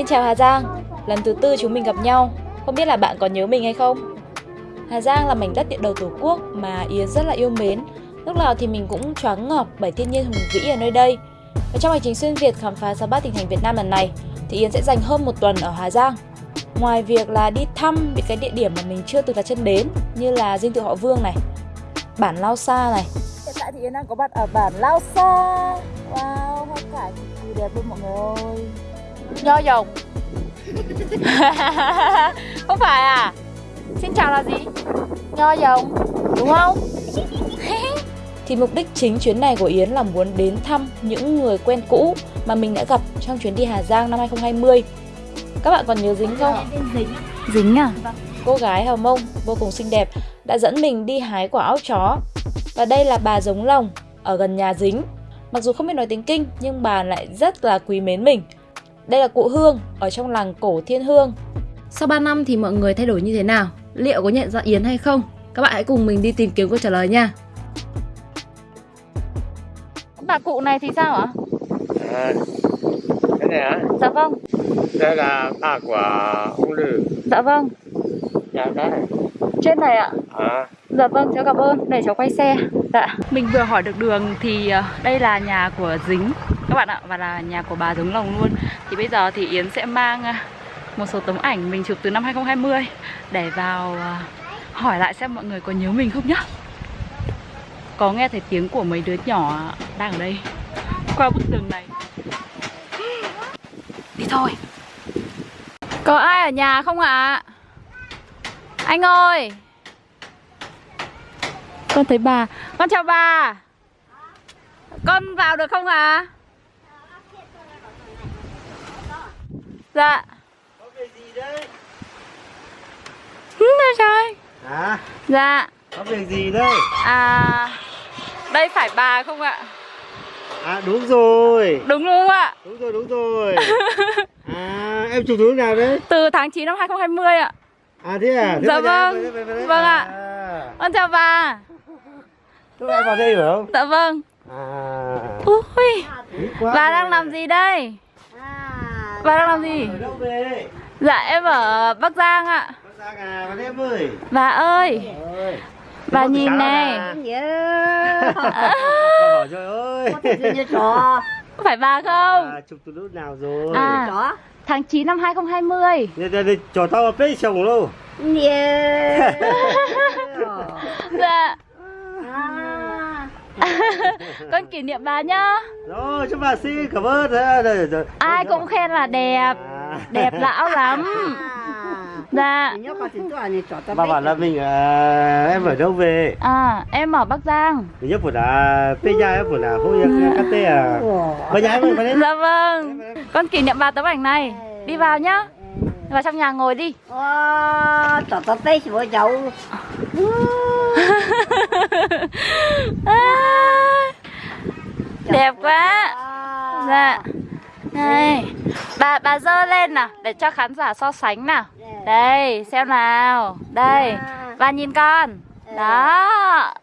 Xin chào Hà Giang, lần thứ tư chúng mình gặp nhau, không biết là bạn có nhớ mình hay không? Hà Giang là mảnh đất địa đầu Tổ quốc mà Yến rất là yêu mến. Lúc nào thì mình cũng choáng ngợp bởi thiên nhiên hùng vĩ ở nơi đây. Và trong hành trình xuyên Việt khám phá 63 tỉnh thành Việt Nam lần này thì Yến sẽ dành hơn một tuần ở Hà Giang. Ngoài việc là đi thăm những cái địa điểm mà mình chưa từng đặt chân đến như là dinh thự họ Vương này, bản Lao Sa này. Hiện tại thì Yến đang có mặt ở bản Lao Sa. Wow, hoa cải cực kỳ đẹp luôn mọi người ơi. Nho dòng. không phải à? Xin chào là gì? Nho dòng, đúng không? thì mục đích chính chuyến này của Yến là muốn đến thăm những người quen cũ mà mình đã gặp trong chuyến đi Hà Giang năm 2020. Các bạn còn nhớ Dính không? Dính. Dính à? Cô gái Hào Mông vô cùng xinh đẹp đã dẫn mình đi hái quả óc chó. Và đây là bà giống lồng ở gần nhà Dính. Mặc dù không biết nói tiếng Kinh nhưng bà lại rất là quý mến mình. Đây là cụ Hương ở trong làng cổ Thiên Hương. Sau 3 năm thì mọi người thay đổi như thế nào? Liệu có nhận ra Yến hay không? Các bạn hãy cùng mình đi tìm kiếm câu trả lời nha. Bà cụ này thì sao ạ? À, cái này hả? Dạ vâng. Đây là ba của ông Lư. Dạ vâng. Dạ đấy. Trên này ạ. À, Dạ vâng, cháu cảm ơn. Để cháu quay xe. Dạ. Mình vừa hỏi được đường thì ờ, đây là nhà của Dính các bạn ạ, và là nhà của bà giống lồng luôn. Thì bây giờ thì Yến sẽ mang à, một số tấm ảnh mình chụp từ năm 2020 để vào à, hỏi lại xem mọi người có nhớ mình không nhá. Có nghe thấy tiếng của mấy đứa nhỏ đang ở đây qua bức tường này. Đi thôi. Có ai ở nhà không ạ? Anh ơi. Con thấy bà Con chào bà Con vào được không ạ? Dạ có việc gì đấy? Ừ, trời Hả? Dạ Có việc gì đây? À Đây phải bà không ạ? À đúng rồi. Đúng không ạ? Đúng rồi, đúng rồi. À, em chụp thứ nào đấy? Từ tháng 9 năm 2020 ạ À thế à? Thế Dạ vâng. đây. Vâng ạ. À, Con chào bà Thế em vào đây phải không? Dạ vâng À, Ui Bà đang làm gì đây? Bà đang làm gì? Ở đâu về? Dạ em ở Bắc Giang ạ Bác Giang à, em ơi. Bà ơi. Bà nhìn này bảo trời ơi. Phải bà không? À, chụp từ lúc nào rồi? À chó tháng 9 năm 2020 Đây, đây, đây, cho tao bếp chồng luôn. nhớ Dạ à Con kỷ niệm bà nhá. Rồi, chúc bà xin cảm ơn. Ai cũng khen là đẹp. À. Đẹp lão lắm. Dạ. Bà bảo là mình à, em ở đâu về? À em ở Bắc Giang. Mình nhớ của là Peña em của là Hôi Cate à. Bây giờ em ơi, vào đây. Dạ vâng. Con kỷ niệm bà tấm ảnh này. Đi vào nhá. Vào trong nhà ngồi đi. Wow, chó tao tê chỉ với cháu à, Đẹp quá. Dạ. Đây. Bà bà dơ lên nào Để cho khán giả so sánh nào. Đây xem nào. Đây. Bà nhìn con. Đó.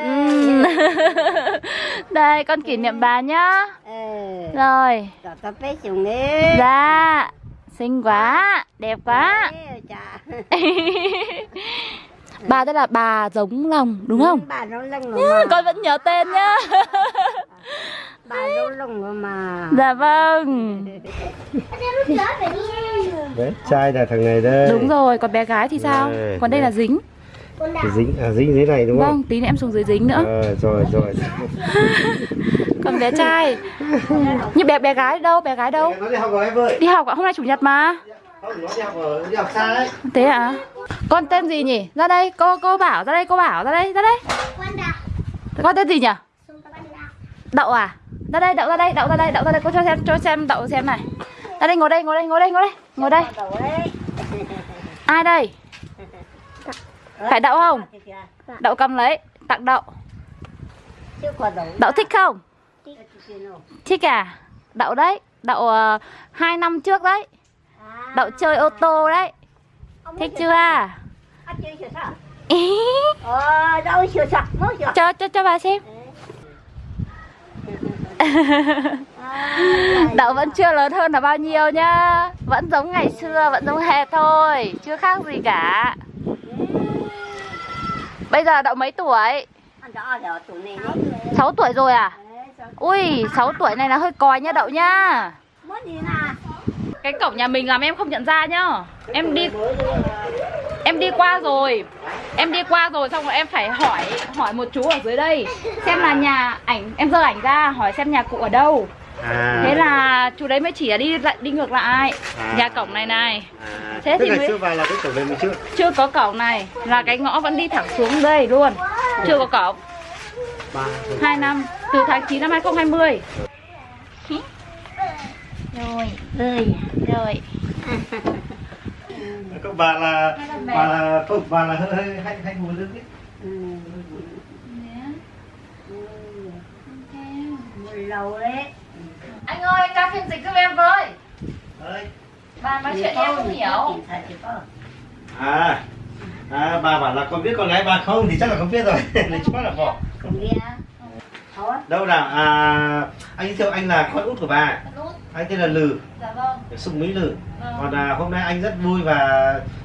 Ừm. Đây con kỷ niệm bà nhá. Rồi. Dạ Xinh quá. Đẹp quá Bà đây là bà giống lòng đúng không? bà nó lông rồi Ừ, mà con vẫn nhớ tên nhá bà nó lông rồi mà Dạ vâng Đấy, trai là thằng này đây. Đúng rồi, còn bé gái thì sao? Đây, Còn đây đây. là dính dính, à, dính dưới này đúng không? Vâng, tí nữa em xuống dưới dính nữa Ờ, rồi, rồi. Còn bé trai Như bé bé gái đâu, bé gái đâu đi học rồi em ơi. Đi học ạ, hôm nay chủ nhật mà Thế à? Con tên gì nhỉ? Ra đây, cô cô bảo ra đây, cô bảo ra đây, ra đây Con tên gì nhỉ? Đậu à? Ra đây, đậu ra đây, đậu ra đây, đậu ra đây, cô cho xem, cho xem đậu xem này Ra đây, ngồi đây, ngồi đây, ngồi đây, ngồi đây, ngồi đây Ai đây? Phải đậu không? Đậu cầm lấy, tặng đậu Đậu thích không? Thích à? Đậu đấy, đậu uh, hai năm trước đấy Đậu chơi ô tô đấy. Thích chưa? Ý, Ờ, cho cho cho bà xem. À, Đậu vẫn chưa lớn hơn là bao nhiêu nhá. Vẫn giống ngày xưa, vẫn giống hệt thôi. Chưa khác gì cả. Bây giờ đậu mấy tuổi? đó là tụi này nó 6 tuổi rồi à? Ui, 6 tuổi này là hơi còi nha đậu nha nè Cái cổng nhà mình làm em không nhận ra nhá. Em đi Em đi qua rồi. Em đi qua rồi xong rồi em phải hỏi Hỏi một chú ở dưới đây Xem là nhà ảnh Em giơ ảnh ra hỏi xem nhà cụ ở đâu. À. Thế là chú đấy mới chỉ là đi lại đi ngược lại. À. Nhà cổng này này. À, thế tức thì mới- chưa vào là cái cổng này mình chưa. Chưa có cổng này Là cái ngõ vẫn đi thẳng xuống đây luôn. Chưa có cổng. 2 năm Từ tháng 9 năm 2020 Rồi ơi Rồi. Các bà là bà là không bà là hơi hơi hay hay ngồi lưng ấy một lầu đấy. Anh ơi, ca phiên dịch giúp em với. Ơi. Bà nói chuyện em không hiểu. à à bà bảo là con biết con gái bà không? Thì chắc là không biết rồi. Lấy chú là bỏ. Không biết. Thôi. Đâu nào à anh thiệu anh là con út của bà anh tên là lừ. Dạ vâng. Sùng mỹ lừ. Vâng. còn à, hôm nay anh rất vui và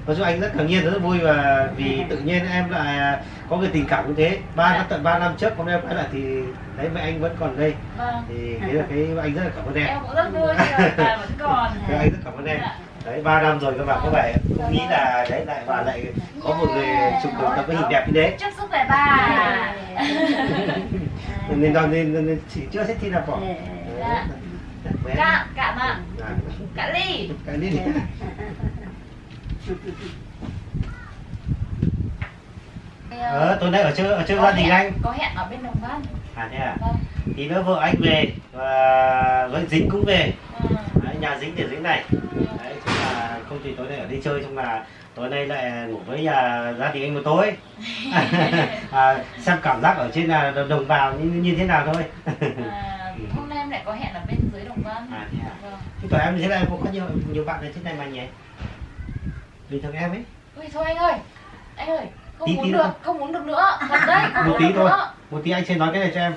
nói chung anh rất ngạc nhiên rất vui và vì tự nhiên em lại à, có cái tình cảm như thế. Ba năm tận 3 năm trước hôm nay em quay lại thì thấy mẹ anh vẫn còn đây. Vâng. Thì thế là cái anh rất là cảm ơn em. Em cũng rất vui bà vẫn còn. Anh rất cảm ơn em. Đấy ba năm rồi các bạn có vẻ không nghĩ là đấy lại và lại có một người chụp được tập cái hình đẹp như thế. Chúc sức khỏe bà nên nên nên, nên chỉ chưa xét thi nào bỏ Dạ. Bé. Cạn, cạn ạ. À, Cạn ly. Cái đi ờ, tối nay ở chơi ở chơi gia đình anh. Có hẹn ở bên Đồng Văn. À thế à? Vâng. Thì nữa vợ anh về và với dính cũng về. Ừ. đấy, nhà dính để dính này. Đấy chung là không chỉ tối nay ở đi chơi chung là tối nay lại ngủ với nhà gia đình anh một tối. À, xem cảm giác ở trên là đồng bào như, như thế nào thôi. À, Hôm nay em lại có hẹn ở bên à thế à Vâng. Thế còn em thế này cũng có nhiều nhiều bạn ở trên này mà nhỉ? Bình thường em ấy. Ui thôi anh ơi. Anh ơi Không Tí- muốn tí được, nữa. không muốn được nữa. Thật đấy, không một muốn tí được thôi. nữa. Một tí anh sẽ nói cái này cho em.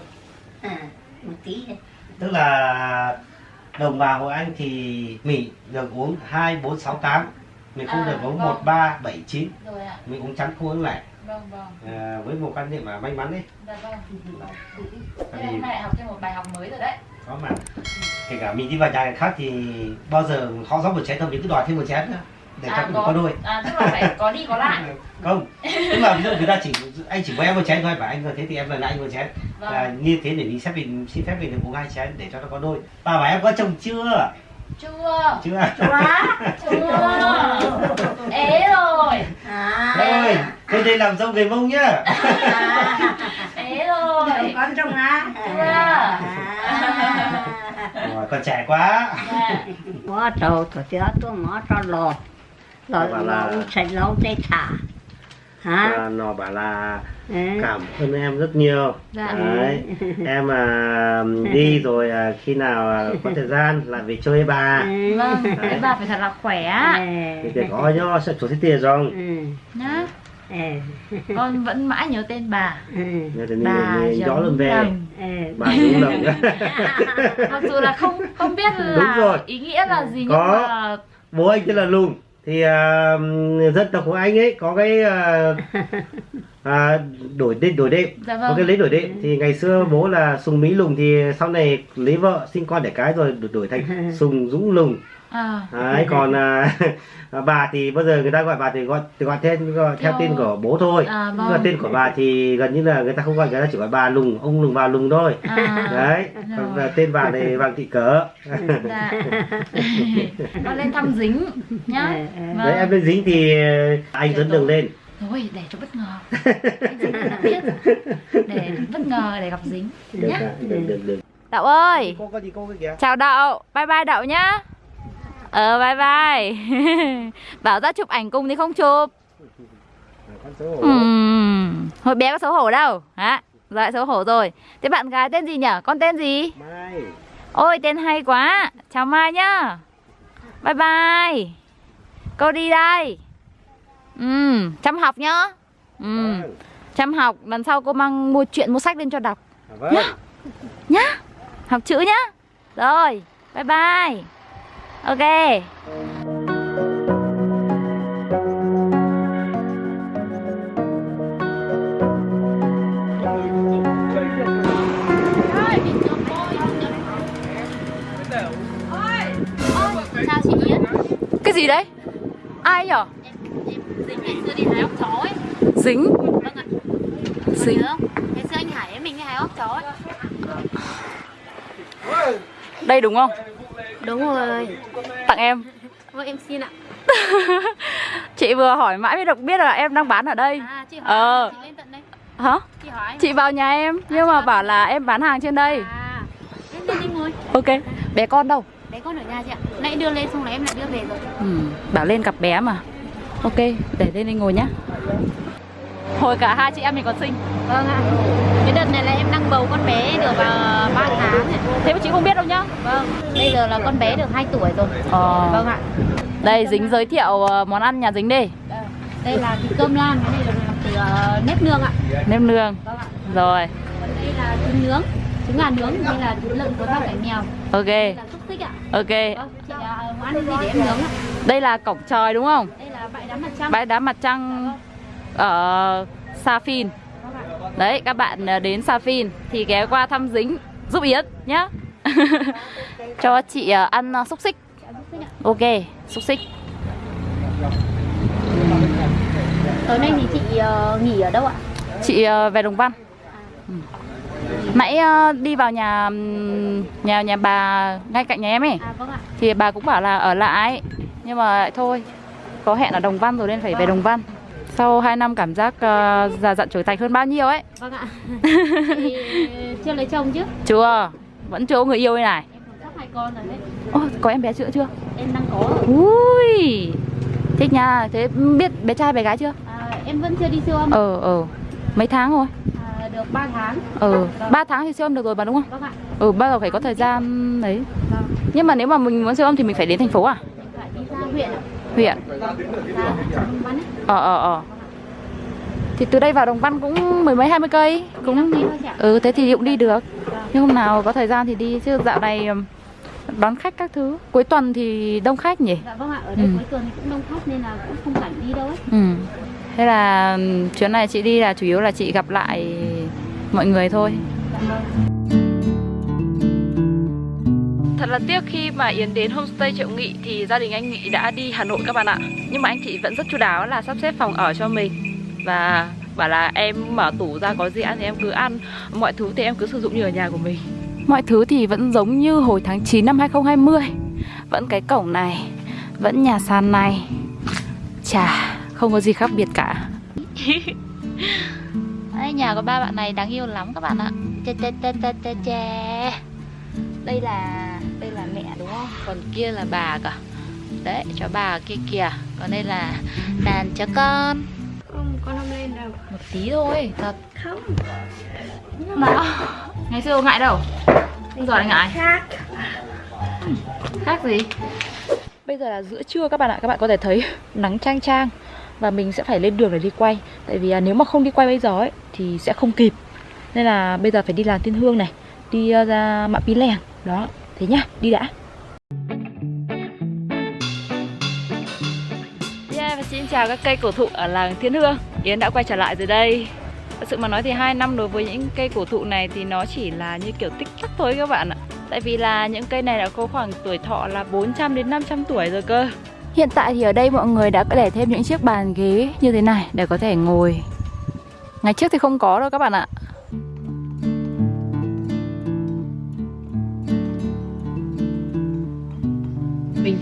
À, một tí thôi tức là đồng bào hội anh thì mì được uống hai bốn sáu tám. Mình không À, được uống vâng. một ba bảy chín. Rồi ạ. Mình uống trắng không uống lẻ. Vâng vâng. À, với một quan niệm mà may mắn đấy Dạ vâng. Tại là vì hôm nay học thêm một bài học mới rồi đấy có mà. Kể cả mình đi vào nhà người khác thì bao giờ họ rót một chén thôi mình cứ đòi thêm một chén nữa để cho cũng có. đôi. À tức là phải có đi có lại. Không tức là ví dụ người ta chỉ anh chỉ với em một chén thôi bảo anh rồi thế thì em lại anh một chén. Vâng. Là như thế để mình xếp mình xin phép mình được uống hai chén để cho nó có đôi. Bà bảo em có chồng chưa? Chưa. Chưa. Quá Chưa. Ế rồi. À. Thôi tôi đây làm dâu người mông nhá. À Ế rồi. Con trong á. Chưa. rồi còn trẻ quá. Dạ. Quá trâu tôi chưa tôi mở cho lò. Lò là- lò sạch lâu tê thả. Hả? Nó bảo là Ừ. cảm ơn em rất nhiều. Dạ. đấy. Em à, đi rồi à, khi nào à, có thời gian lại về chơi bà. Ừ. Vâng Thế bà phải thật là khỏe thì có nhó sẽ chủ tiền rồi. Ừ. Con vẫn mãi nhớ tên bà. Ừ. Nhớ thì Bà gió lần về. Bà đúng lòng Mặc dù là không không biết Đúng là rồi. ý nghĩa là gì nhưng Có. mà bố anh tên là lùng thì à, dân tộc của anh ấy có cái à, à, đổi đêm đổi đêm. Dạ có vâng. cái lấy đổi đệm thì ngày xưa bố là sùng mỹ lùng thì sau này lấy vợ sinh con đẻ cái rồi đổi, đổi thành sùng dũng lùng à, đấy còn à, bà thì bao giờ người ta gọi bà thì gọi thì gọi tên gọi theo Theo- tên của bố thôi. À Nhưng mà vâng. tên của bà thì gần như là người ta không gọi người ta chỉ gọi bà lùng ông lùng bà lùng thôi. À, đấy còn tên bà này vàng thị cỡ dạ. Con lên thăm dính nhá. Ừ. Vâng. đấy em lên dính thì anh dẫn đường lên. Thôi để cho bất ngờ. Biết. Để bất ngờ để gặp dính được nhá. được được được. Đậu ơi. Cô có gì cô cái kìa. Chào đậu bye bye đậu nhá ờ bye bye. Bảo ra chụp ảnh cùng thì không chụp. Hồi bé có xấu hổ đâu. Hả? Lại xấu hổ rồi. Thế bạn gái tên gì nhở con tên gì? Mai. Ôi tên hay quá. Chào mai nhá. Bye bye. Cô đi đây. Ừm, chăm học nhá. Vâng. chăm học. Lần sau cô mang mua chuyện mua sách lên cho đọc. À, vâng. Nhá. Học chữ nhá. Rồi, bye bye. Ok. Chào chị Yến Cái gì đấy? Ai nhở? Dính ngày xưa đi hái ốc chó ấy Dính. Vâng ạ Dính. Nhớ không? Ngày xưa anh Hải với mình đi hái ốc chó ấy Đây đúng không? Đúng rồi Tặng em. Vâng em xin ạ Chị vừa hỏi mãi mới được biết là em đang bán ở đây. À chị hỏi Ờ. chị lên tận đây Hả? Chị hỏi Chị vào nhà em nhưng mà bảo là em bán hàng trên đây. À Lên lên đi ngồi Ok. Bé con đâu? Bé con ở nhà chị ạ Nãy đưa lên xong rồi em lại đưa về rồi Ừ, bảo lên gặp bé mà. Ok, để lên đây ngồi nhá. Hồi cả hai chị em mình còn sinh. Vâng ạ Cái đợt này là em đang bầu con bé được uh, 3 tháng. Thế mà chị không biết đâu nhá. Vâng Bây giờ là con bé được 2 tuổi rồi Ờ. Vâng ạ Đây dính giới thiệu ờ, món ăn nhà dính đi. Đây là thịt cơm lam Cái này là làm từ uh, nếp nương ạ Nêm nương. Vâng ạ Rồi. Còn đây là trứng nướng Trứng gà nướng Đây là thịt lợn cuốn rau cải mèo Ok. Đây là xúc xích ạ Ok. Vâng chị uh, ăn gì để em nướng ạ Đây là cổng trời đúng không? Đây là bãi đá mặt trăng Bãi đá mặt trăng ở Sa Phin. Đấy, các bạn ờ, đến Sa Phin thì ghé qua thăm dính giúp Yến nhá. Cho chị ờ, ăn ờ, xúc xích. Ok, xúc xích. Tối nay thì chị uh, nghỉ ở đâu ạ? Chị về Đồng Văn. Ừ. Nãy ờ, đi vào nhà nhà nhà bà ngay cạnh nhà em ấy À vâng ạ thì bà cũng bảo là ở lại nhưng mà lại thôi có hẹn ở Đồng Văn rồi nên phải về Đồng Văn. Sau 2 năm cảm giác ờ, già dặn trưởng thành hơn bao nhiêu ấy. Vâng ạ Chị chưa lấy chồng chứ? Chưa, vẫn chưa có người yêu đây này. Em còn sắp hai con rồi đấy Ô, có em bé chưa chưa? Em đang có. Ui, thích nha. Thế biết bé trai bé gái chưa? à, Em vẫn chưa đi siêu âm Ờ, ờ, mấy tháng rồi? à, Được 3 tháng Ờ, Vâng. 3 tháng thì siêu âm được rồi mà đúng không? Vâng ạ Ừ, bao giờ phải có thời gian đấy. Vâng Nhưng mà nếu mà mình muốn siêu âm thì mình phải đến thành phố à? Em phải đi ra huyện ạ Huyện? Ờ, ờ, ờ. Thì từ đây vào Đồng Văn cũng mười mấy hai mươi cây. Cũng ừ thế thì cũng đi được. Nhưng hôm nào có thời gian thì đi chứ dạo này đón khách các thứ. Cuối tuần thì đông khách nhỉ? Dạ vâng ạ Ở đây Ừ. cuối tuần thì cũng đông khách nên là cũng không rảnh đi đâu ấy. Ừ. Thế là chuyến này chị đi là chủ yếu là chị gặp lại mọi người thôi. Dạ vâng Thật là tiếc khi mà Yến đến homestay Triệu Nghị thì gia đình anh Nghị đã đi Hà Nội các bạn ạ. Nhưng mà anh chị vẫn rất chu đáo là sắp xếp phòng ở cho mình và bảo là em mở tủ ra có gì ăn thì em cứ ăn, mọi thứ thì em cứ sử dụng như ở nhà của mình. Mọi thứ thì vẫn giống như hồi tháng 9 năm 2020. Vẫn cái cổng này, vẫn nhà sàn này. Chà, không có gì khác biệt cả. Đây, nhà của ba bạn này đáng yêu lắm các bạn ạ. Chà chà chà chà chà đây là mẹ đúng không? Còn kia là bà cả đấy cho bà kia kìa. Còn đây là đàn cho con? Không, con không lên đâu. Một tí thôi thật. Không. Nào ngày xưa ngại đâu? Bây giờ lại ngại. Khác. Khác gì? Bây giờ là giữa trưa các bạn ạ. Các bạn có thể thấy nắng chang chang và mình sẽ phải lên đường để đi quay. Tại vì à, nếu mà không đi quay bây giờ ấy thì sẽ không kịp. Nên là bây giờ phải đi làm tiên hương này đi à, ra mạ pí lèng đó thế nhá đi đã. Yeah, và xin chào các cây cổ thụ ở làng Thiên Hương. Yến đã quay trở lại rồi đây. Thật sự mà nói thì 2 năm đối với những cây cổ thụ này thì nó chỉ là như kiểu tích tắc thôi các bạn ạ. Tại vì là những cây này đã có khoảng tuổi thọ là 400 đến 500 tuổi rồi cơ. Hiện tại thì ở đây mọi người đã để thêm những chiếc bàn ghế như thế này để có thể ngồi. Ngày trước thì không có đâu các bạn ạ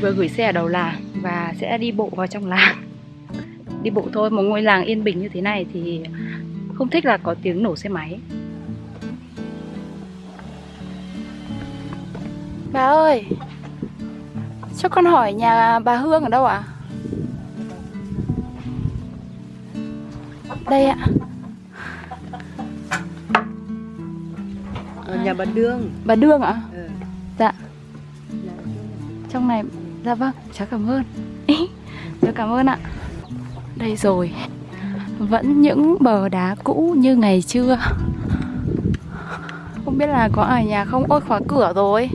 vừa gửi xe ở đầu làng và sẽ đi bộ vào trong làng Đi bộ thôi, một ngôi làng yên bình như thế này thì không thích là có tiếng nổ xe máy Bà ơi Cho con hỏi nhà bà Hương ở đâu ạ? Đây ạ Ở nhà bà Đương Bà Đương ạ? ừ. Dạ Trong này Dạ vâng, cháu cảm ơn. Cháu cảm ơn ạ. Đây rồi. Vẫn những bờ đá cũ như ngày trưa Không biết là có ở nhà không? Ôi khóa cửa rồi.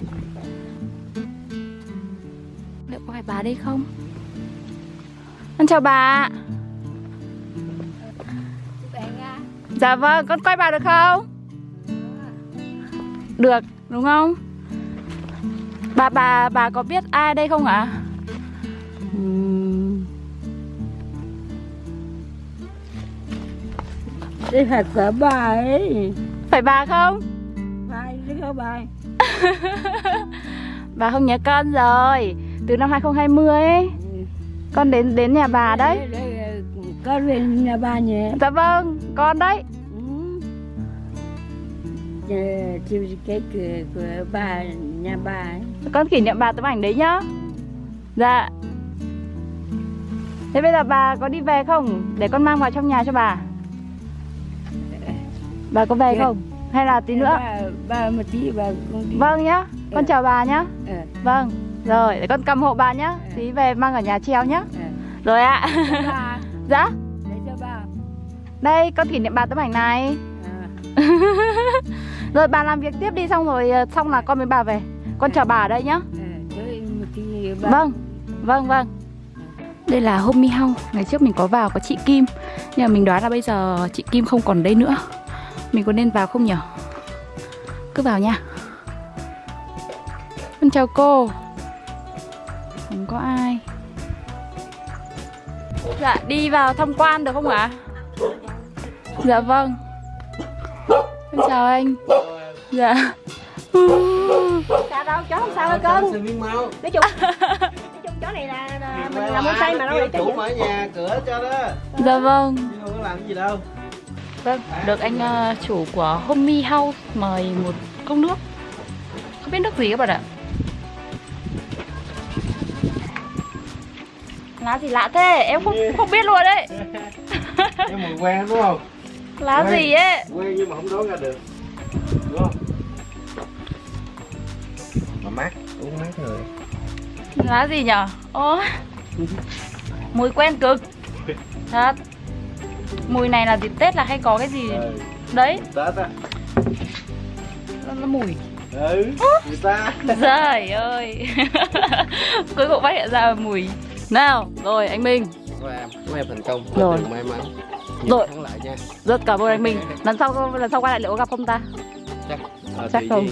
Liệu có phải bà đây không? Con chào bà. Dạ vâng, con quay bà được không? Được, đúng không? Bà bà bà có biết ai đây không ạ? Đây phải của bà ấy? Phải bà không? Phải chứ không bà Bà không nhớ con rồi. Từ năm 2020 ấy. Con đến đến nhà bà đấy. Con về nhà bà nhé Dạ vâng, con đấy. Ừ. Ờ, Chiều cái cửa của bà nhà bà ấy. Con kỷ niệm bà tấm ảnh đấy nhá. Dạ. Thế bây giờ bà có đi về không? Để con mang vào trong nhà cho bà. Bà có về Dạ. không? Hay là tí nữa? bà, bà một tí bà đi Vâng nhá. Con Ừ. chào bà nhá. Ờ, Vâng. Rồi, để con cầm hộ bà nhá. Ừ. Tí về mang ở nhà treo nhá. Ờ. Rồi ạ. Bà. Dạ. Để cho bà. Đây, con kỷ niệm bà tấm ảnh này. Ờ, Rồi bà làm việc tiếp đi xong rồi Xong là con với bà về Con chào bà ở đây nhá. Chơi một tí bà Vâng, vâng, vâng. Đây là Homey House Ngày trước mình có vào có chị Kim. Nhưng mà mình đoán là bây giờ chị Kim không còn đây nữa. Mình có nên vào không nhỉ? Cứ vào nha. Con chào cô. Không có ai. Dạ, đi vào tham quan được không ạ? Dạ vâng. Con chào anh. Dạ. Sao đâu, chó không sao đâu cưng? Nói chung Nói chung chó này là, là mình làm món say mà đâu để cho chủ mở nhà cửa cho đó Dạ vâng. Chứ không có làm gì đâu. Vâng, được anh ờ, chủ của Homey House mời một cốc nước. Không biết nước gì các bạn ạ. Lá gì lạ thế, em không không biết luôn đấy. Nhưng mà quen đúng không? Lá Quen. gì ấy? Quen nhưng mà không đoán ra được mát người Lá gì nhở? Ô Mùi quen cực. Thật. Mùi này là dịp Tết là hay có cái gì? Ừ. Đấy, tết á. Nó, nó mùi. Ừ người ta Trời ơi. Cuối cùng phát hiện ra mùi. Nào, rồi anh Minh. Của em em thành công. Rồi. May mắn. Rồi. thắng lại nha. Rất cảm ơn anh Minh. Lần sau lần sau quay lại liệu có gặp không ta? chắc ờ, Chắc không.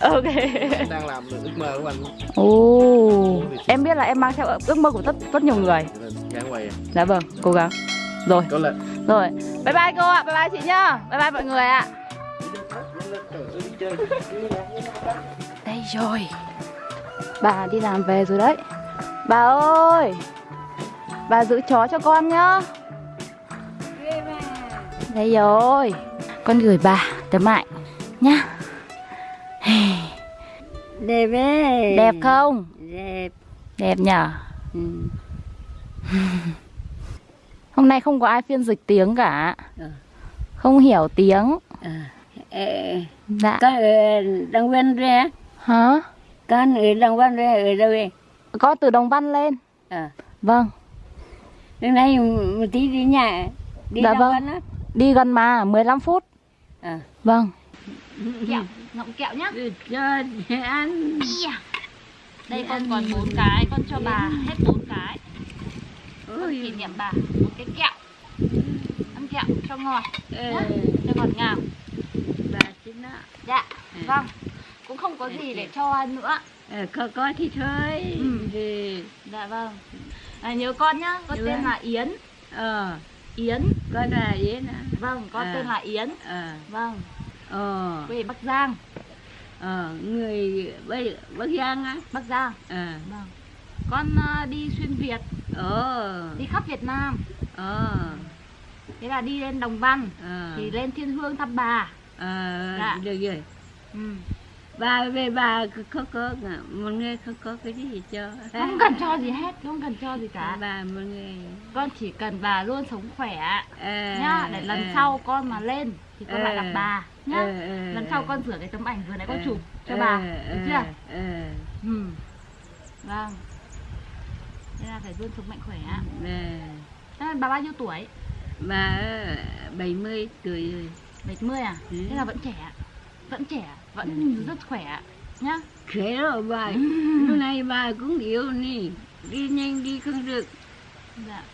Ok Em đang làm được ước mơ của anh Ồ, em biết là em mang theo ước mơ của rất rất nhiều người. gắng quay à. Dạ vâng, cố gắng. Rồi, có lên rồi. Bye bye cô ạ, bye bye chị nhá. Bye bye mọi người ạ. Đây rồi. Bà đi làm về rồi đấy. Bà ơi. Bà giữ chó cho con nhá. Đây rồi. Con gửi bà tấm ảnh nhá. Đẹp ấy Đẹp không? đẹp Đẹp nhở? ừ. Hôm nay không có ai phiên dịch tiếng cả. Ừ. Không hiểu tiếng. à. Ờ, Dạ. con ở Đồng Văn ra Hả? con ở Đồng Văn ra ở đâu vậy Có từ Đồng Văn lên. à. Vâng. Hôm nay một tí đi nhà đi Dạ Đồng vâng. Văn á Đi gần mà, 15 phút. à. Vâng. Kẹo, ngậm kẹo nhá. ăn Đây con còn bốn cái, con cho bà hết bốn cái. Con kỷ niệm bà một cái kẹo. Ăn kẹo cho ngọt, ờ, cho ngọt ngào. bà xin đó Dạ. Ừ. Vâng. Cũng không có gì để cho ăn nữa. ờ, có có thì thôi Ừ. Dạ vâng. À, nhớ con nhá, con tên là Yến. ờ Yến. con là gì nè Vâng, con À. tên là Yến. ờ Vâng, ờ quê Bắc Giang. Ờ người bây bắc giang á Bắc Giang. ờ Vâng. Con ờ, đi xuyên Việt, ờ đi khắp Việt Nam. ờ Thế là đi lên Đồng Văn ờ thì lên Thiên Hương thăm bà. ờ Dạ. được rồi Ừ. bà về bà có có, có một người không có cái gì cho Không cần cho gì hết, không cần cho gì cả. bà một người Con chỉ cần bà luôn sống khỏe ờ, nhá, để lần ờ, sau con mà lên thì con lại ờ, gặp bà nhá. ờ, Lần sau ờ, con rửa cái tấm ảnh vừa nãy con chụp cho bà, được chưa? Ừ. Vâng. Nên là phải luôn sống mạnh khỏe. Thế là bà bao nhiêu tuổi? bà ờ, 70 tuổi rồi 70 à? Ừ. Thế là vẫn trẻ. Vẫn trẻ, vẫn rất khỏe nhá. khỏe rồi bà lúc này bà cũng yếu nè đi nhanh đi không được Dạ.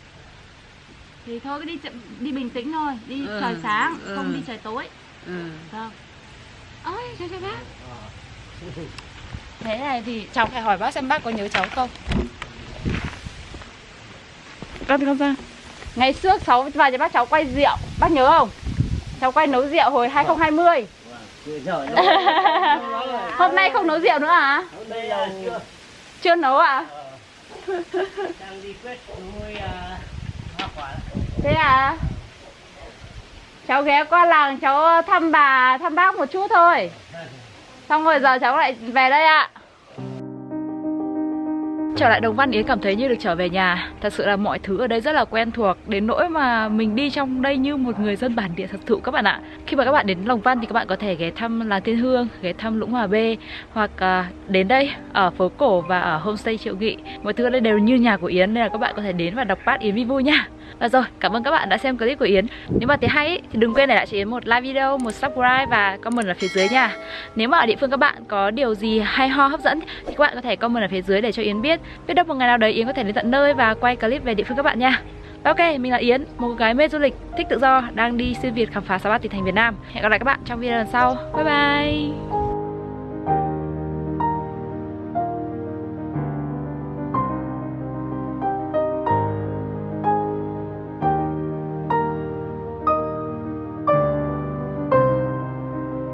Thì thôi cứ đi chậm- đi bình tĩnh thôi, đi Ừ, trời sáng, ừ. không đi trời tối. ừ. Vâng. Ôi, chào chào bác. Thế này thì cháu phải hỏi bác xem bác có nhớ cháu không? Con con ra. Ngày trước cháu vào cho bác cháu quay rượu, bác nhớ không? Cháu quay nấu rượu hồi 2020. Hôm nay không nấu rượu nữa à? chưa Chưa nấu à? đang đi quét nuôi hoa quả Thế à? Cháu ghé qua làng cháu thăm bà, thăm bác một chút thôi. Xong rồi giờ cháu lại về đây ạ. Trở lại Đồng Văn Yến cảm thấy như được trở về nhà Thật sự là mọi thứ ở đây rất là quen thuộc Đến nỗi mà mình đi trong đây như một người dân bản địa thật thụ các bạn ạ Khi mà các bạn đến Đồng Văn thì các bạn có thể ghé thăm làng Thiên Hương Ghé thăm Lũng Hòa B Hoặc à, đến đây ở phố cổ và ở homestay Triệu Nghị Mọi thứ ở đây đều như nhà của Yến Nên là các bạn có thể đến và đọc bát Yến vi vui nha và rồi, cảm ơn các bạn đã xem clip của Yến. Nếu mà thấy hay ý, thì đừng quên để lại cho Yến một like video, một subscribe và comment ở phía dưới nha. Nếu mà ở địa phương các bạn có điều gì hay ho hấp dẫn Thì các bạn có thể comment ở phía dưới để cho Yến biết. Biết đâu một ngày nào đấy Yến có thể đến tận nơi và quay clip về địa phương các bạn nha. Ok, mình là Yến, một cô gái mê du lịch, thích tự do, đang đi xuyên Việt khám phá 63 tỉnh thành Việt Nam. Hẹn gặp lại các bạn trong video lần sau. Bye bye!